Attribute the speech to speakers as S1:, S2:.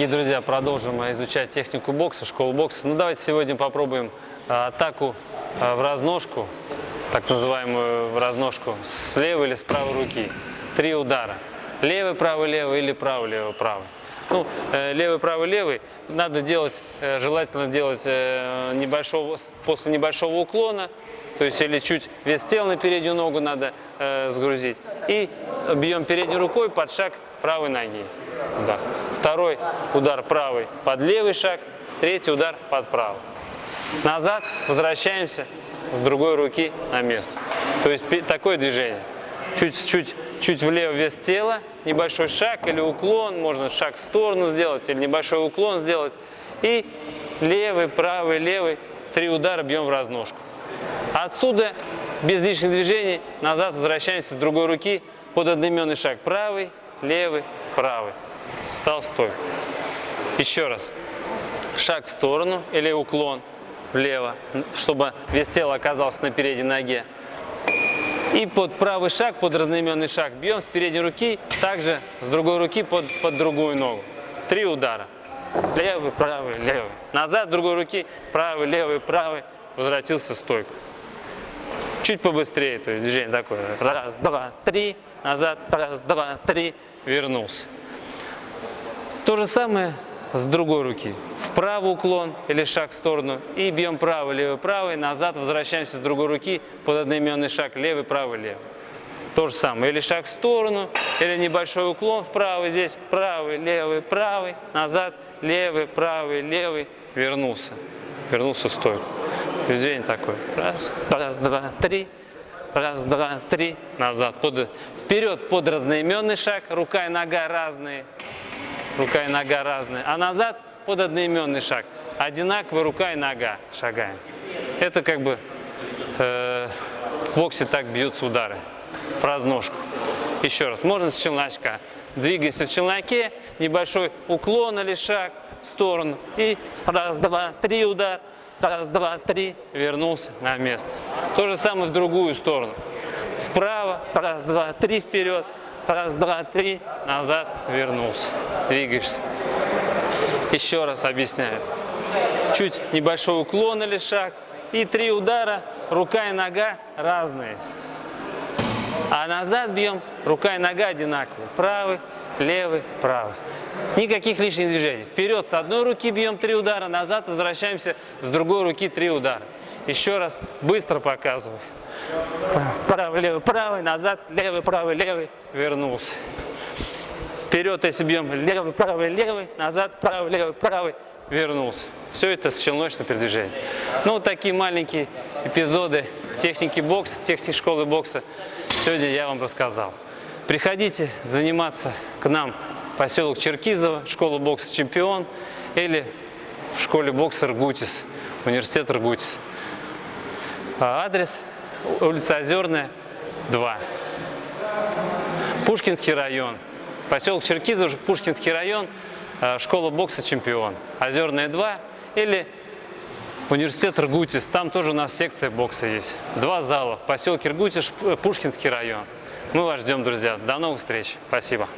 S1: Дорогие друзья, продолжим изучать технику бокса, школу бокса. Ну давайте сегодня попробуем а, атаку а, в разножку, так называемую в разножку, с левой или с правой руки. Три удара. Левый, правый, левый или правый, левый, правый. Ну, э, левый, правый, левый надо делать, э, желательно делать э, небольшого, после небольшого уклона, то есть или чуть вес тела на переднюю ногу надо сгрузить. И бьем передней рукой под шаг правой ноги. Да. Второй удар правый под левый шаг, третий удар под правый. Назад возвращаемся с другой руки на место. То есть такое движение. Чуть-чуть чуть влево вес тела, небольшой шаг или уклон, можно шаг в сторону сделать или небольшой уклон сделать. И левый, правый, левый, три удара бьем в разножку. Отсюда без лишних движений назад возвращаемся с другой руки под одноименный шаг. Правый, левый, правый. Стал в стойку. Еще раз. Шаг в сторону или уклон влево, чтобы вес тела оказался на передней ноге. И под правый шаг, под разноименный шаг бьем с передней руки, также с другой руки под, под другую ногу. Три удара. Левый, правый, левый. Назад с другой руки, правый, левый, правый. Возвратился стойку. Чуть побыстрее, то есть движение такое. Раз, два, три. Назад, раз, два, три. Вернулся. То же самое с другой руки. Вправо уклон или шаг в сторону. И бьем правый, левый, правый. Назад возвращаемся с другой руки под одноименный шаг. Левый, правый, левый. То же самое. Или шаг в сторону, или небольшой уклон вправо. Здесь правый, левый, правый. Назад, левый, правый, левый. Вернулся. Вернулся в стойку. Движение такое. Раз, раз, два, три. Раз, два, три. Назад. Под, вперед под разноименный шаг. Рука и нога разные рука и нога разные, а назад под одноименный шаг. Одинаково рука и нога шагаем. Это как бы э, в боксе так бьются удары, в разножку. Еще раз, можно с челночка. Двигаемся в челноке, небольшой уклон или шаг в сторону. И раз, два, три удар, раз, два, три, вернулся на место. То же самое в другую сторону. Вправо, раз, два, три вперед, Раз, два, три, назад, вернулся. Двигаешься. Еще раз объясняю. Чуть небольшой уклон или шаг. И три удара, рука и нога разные. А назад бьем, рука и нога одинаковые. Правый, левый, правый. Никаких лишних движений. Вперед с одной руки бьем три удара, назад возвращаемся с другой руки три удара. Еще раз быстро показываю. Правый, левый, правый, назад, левый, правый, левый, вернулся. Вперед, если бьем левый, правый, левый, назад, правый, левый, правый, вернулся. Все это с челночным. Ну, вот такие маленькие эпизоды техники бокса, техники школы бокса сегодня я вам рассказал. Приходите заниматься к нам в поселок Черкизово, школа бокса «Чемпион» или в школе бокса «Ргутис», университет «Ргутис». А адрес улица Озерная, 2. Пушкинский район. Поселок Черкизов, Пушкинский район, э, школа бокса «Чемпион». Озерная, 2. Или университет Иргутис. Там тоже у нас секция бокса есть. Два зала в поселке Иргутис, Пушкинский район. Мы вас ждем, друзья. До новых встреч. Спасибо.